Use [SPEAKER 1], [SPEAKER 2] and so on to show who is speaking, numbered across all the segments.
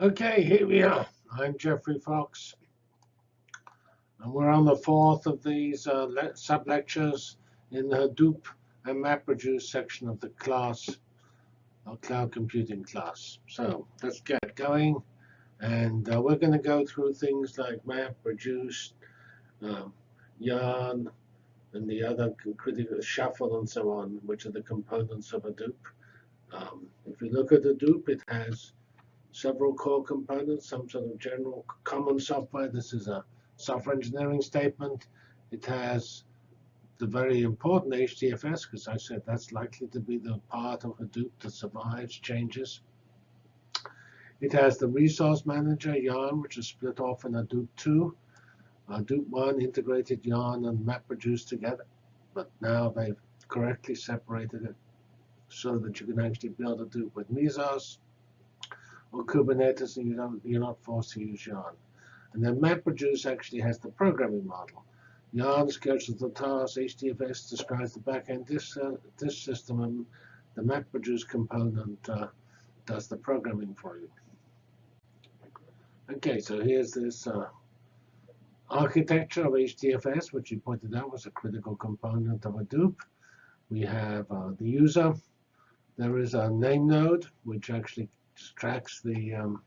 [SPEAKER 1] Okay, here we are. I'm Geoffrey Fox. And we're on the fourth of these uh, sub-lectures in the Hadoop and MapReduce section of the class, our cloud computing class. So let's get going. And uh, we're going to go through things like MapReduce, um, Yarn, and the other critical shuffle and so on, which are the components of Hadoop. Um, if you look at Hadoop, it has several core components, some sort of general common software. This is a software engineering statement. It has the very important HDFS, because I said that's likely to be the part of Hadoop that survives changes. It has the resource manager, Yarn, which is split off in Hadoop 2. Hadoop 1 integrated Yarn and MapReduce together, but now they've correctly separated it so that you can actually build Hadoop with Mesos or Kubernetes, and you don't, you're not forced to use Yarn. And then MapReduce actually has the programming model. Yarn schedules the task, HDFS describes the backend disk, uh, disk system, and the MapReduce component uh, does the programming for you. OK, so here's this uh, architecture of HDFS, which you pointed out was a critical component of Hadoop. We have uh, the user. There is a name node, which actually tracks the um,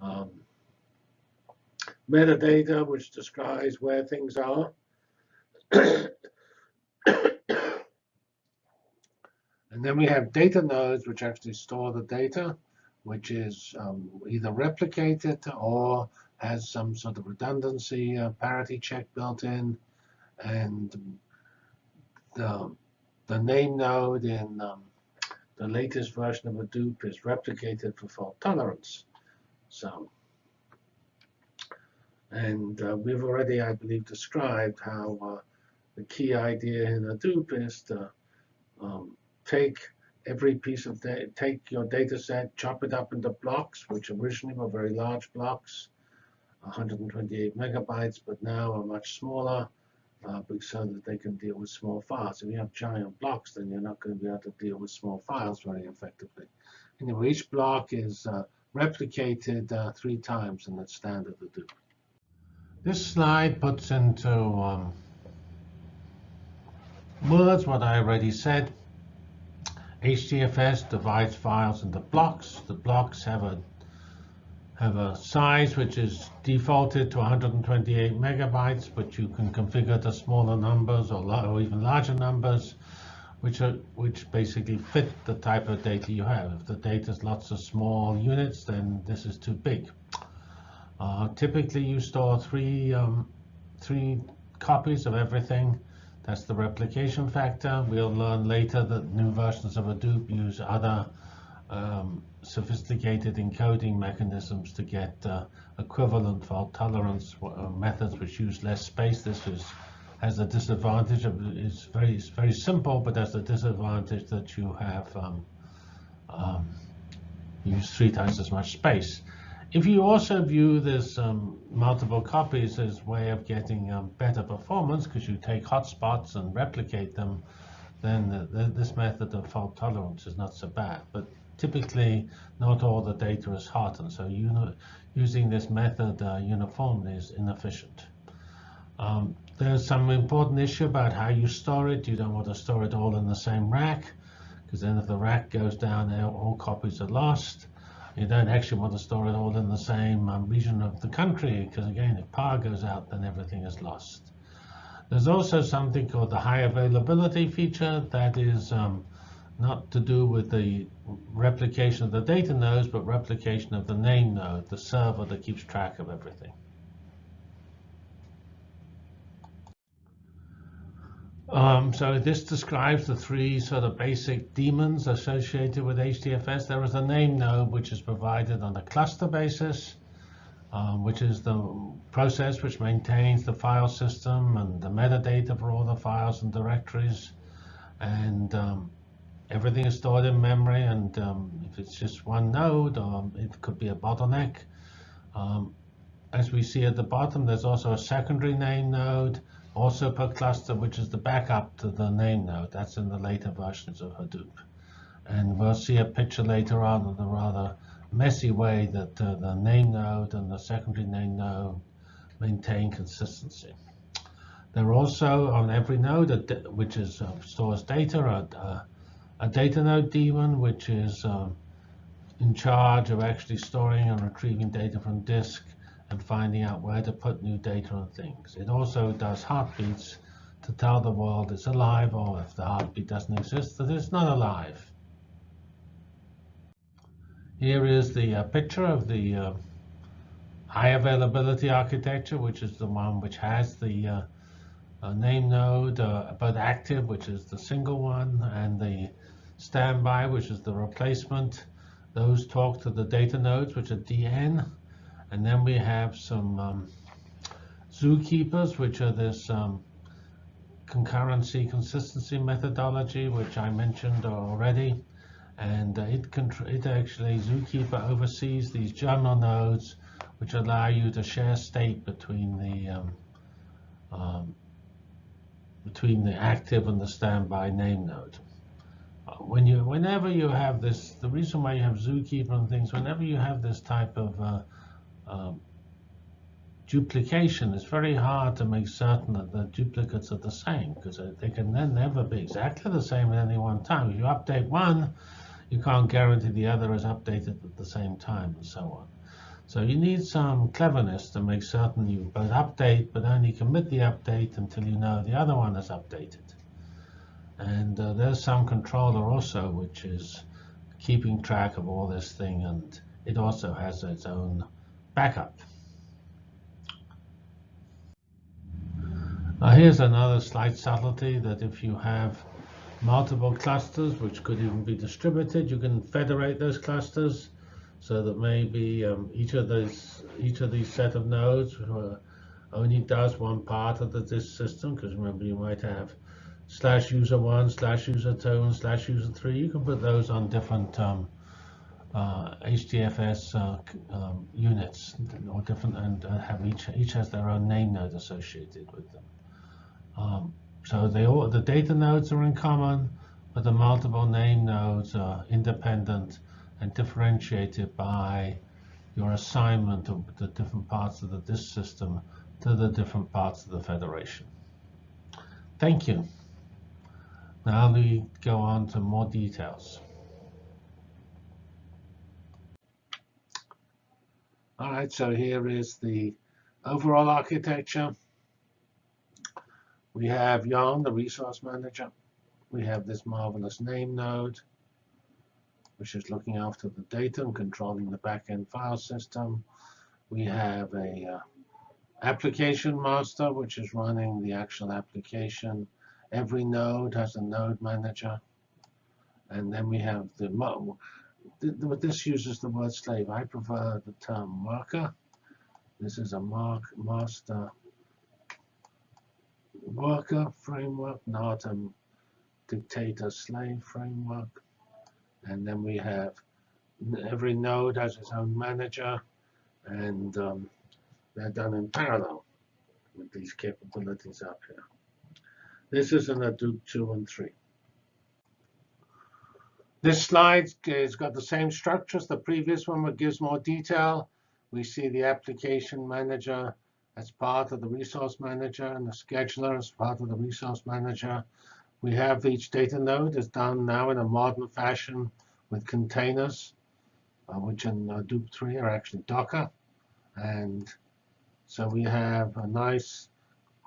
[SPEAKER 1] um, metadata, which describes where things are. and then we have data nodes, which actually store the data, which is um, either replicated or has some sort of redundancy uh, parity check built in. And the, the name node in um, the latest version of Hadoop is replicated for fault tolerance. So, and uh, we've already, I believe, described how uh, the key idea in Hadoop is to um, take every piece of data, take your data set, chop it up into blocks, which originally were very large blocks, 128 megabytes, but now are much smaller uh, so that they can deal with small files. If you have giant blocks, then you're not going to be able to deal with small files very effectively. Anyway, each block is uh, replicated uh, three times in the standard Hadoop. This slide puts into um, words what I already said. HDFS divides files into blocks. The blocks have a have a size which is defaulted to 128 megabytes, but you can configure to smaller numbers or, or, even larger numbers, which are which basically fit the type of data you have. If the data is lots of small units, then this is too big. Uh, typically, you store three um, three copies of everything. That's the replication factor. We'll learn later that new versions of Hadoop use other um, sophisticated encoding mechanisms to get uh, equivalent fault tolerance uh, methods which use less space. This is, has a disadvantage of it's very it's very simple, but has the disadvantage that you have um, um, use three times as much space. If you also view this um, multiple copies as way of getting um, better performance, because you take hotspots and replicate them, then the, the, this method of fault tolerance is not so bad. But typically not all the data is and so using this method uh, uniformly is inefficient. Um, there's some important issue about how you store it. You don't want to store it all in the same rack, because then if the rack goes down, all copies are lost. You don't actually want to store it all in the same um, region of the country, because again, if power goes out, then everything is lost. There's also something called the high availability feature. That is um, not to do with the replication of the data nodes, but replication of the name node, the server that keeps track of everything. Um, so this describes the three sort of basic daemons associated with HDFS. There is a name node which is provided on a cluster basis, um, which is the process which maintains the file system and the metadata for all the files and directories. And um, everything is stored in memory, and um, if it's just one node, um, it could be a bottleneck. Um, as we see at the bottom, there's also a secondary name node, also per cluster, which is the backup to the name node. That's in the later versions of Hadoop. And we'll see a picture later on of the rather messy way that uh, the name node and the secondary name node maintain consistency. There are also on every node, which is uh, stores data, a, a, data node daemon, which is um, in charge of actually storing and retrieving data from disk and finding out where to put new data on things. It also does heartbeats to tell the world it's alive, or if the heartbeat doesn't exist, that it's not alive. Here is the uh, picture of the uh, high availability architecture, which is the one which has the uh, uh name node, uh, but active, which is the single one, and the standby, which is the replacement. Those talk to the data nodes, which are DN. And then we have some um, zookeepers, which are this um, concurrency consistency methodology, which I mentioned already. And uh, it, it actually, Zookeeper oversees these journal nodes, which allow you to share state between the um, um, between the active and the standby name node. When you, whenever you have this, the reason why you have Zookeeper and things, whenever you have this type of uh, um, duplication, it's very hard to make certain that the duplicates are the same because they can then never be exactly the same at any one time. If you update one, you can't guarantee the other is updated at the same time and so on. So you need some cleverness to make certain you both update, but only commit the update until you know the other one is updated. And uh, there's some controller also, which is keeping track of all this thing, and it also has its own backup. Now here's another slight subtlety that if you have multiple clusters, which could even be distributed, you can federate those clusters so that maybe um, each of those each of these set of nodes uh, only does one part of the disk system. Because remember, you might have slash user one, slash user two, and slash user three. You can put those on different um, uh, HDFS uh, um, units or different and have each each has their own name node associated with them. Um, so they all the data nodes are in common, but the multiple name nodes are independent and differentiated by your assignment of the different parts of the disk system to the different parts of the federation. Thank you. Now we go on to more details. All right, so here is the overall architecture. We have Yarn, the resource manager. We have this marvelous name node, which is looking after the data and controlling the backend file system. We have a uh, application master, which is running the actual application. Every node has a node manager. And then we have the this uses the word slave. I prefer the term worker. This is a mark master worker framework, not a dictator slave framework. And then we have every node has its own manager, and um, they're done in parallel with these capabilities up here. This is in Hadoop 2 and 3. This slide has got the same structure as the previous one, but gives more detail. We see the application manager as part of the resource manager and the scheduler as part of the resource manager. We have each data node is done now in a modern fashion with containers, uh, which in Hadoop 3 are actually Docker. And so we have a nice,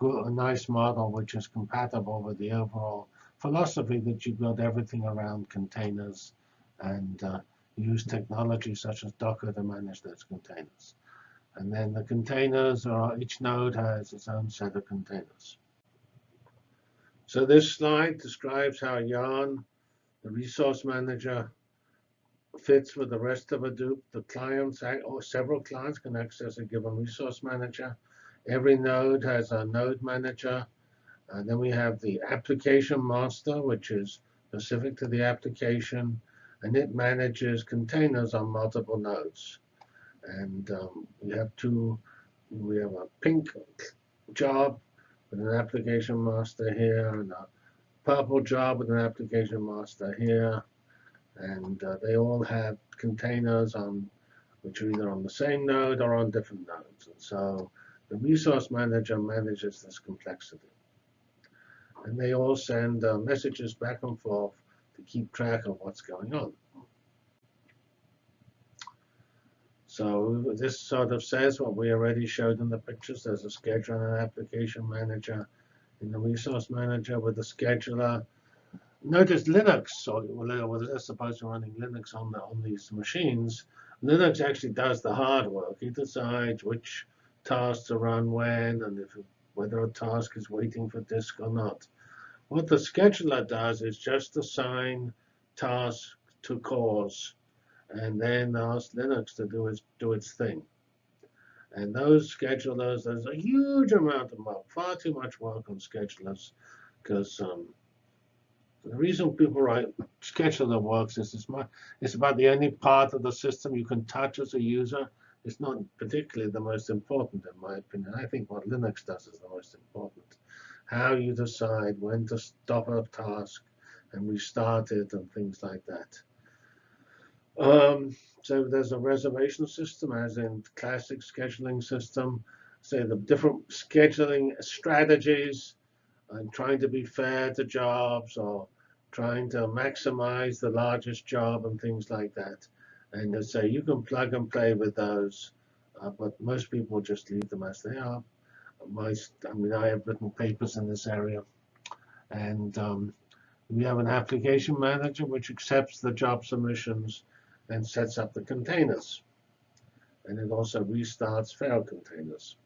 [SPEAKER 1] a nice model which is compatible with the overall philosophy that you build everything around containers and uh, use technology such as Docker to manage those containers. And then the containers are, each node has its own set of containers. So this slide describes how Yarn, the resource manager, fits with the rest of Hadoop. The clients, or several clients can access a given resource manager. Every node has a node manager and then we have the application master, which is specific to the application, and it manages containers on multiple nodes. And um, we have two, we have a pink job with an application master here, and a purple job with an application master here. And uh, they all have containers on which are either on the same node or on different nodes. And so the resource manager manages this complexity. And they all send uh, messages back and forth to keep track of what's going on. So this sort of says what we already showed in the pictures. There's a scheduler and an application manager in the resource manager with the scheduler. Notice Linux, or well, let's suppose you're running Linux on, the, on these machines. Linux actually does the hard work. It decides which tasks to run when and if whether a task is waiting for disk or not. What the scheduler does is just assign tasks to cores and then ask Linux to do its, do its thing. And those schedulers, there's a huge amount of work, far too much work on schedulers, because um, the reason people write scheduler works is it's, my, it's about the only part of the system you can touch as a user. It's not particularly the most important, in my opinion. I think what Linux does is the most important. How you decide when to stop a task and restart it and things like that. Um, so there's a reservation system, as in classic scheduling system. Say the different scheduling strategies and trying to be fair to jobs or trying to maximize the largest job and things like that. And so you can plug and play with those, uh, but most people just leave them as they are. My, I mean, I have written papers in this area, and um, we have an application manager which accepts the job submissions and sets up the containers. And it also restarts failed containers.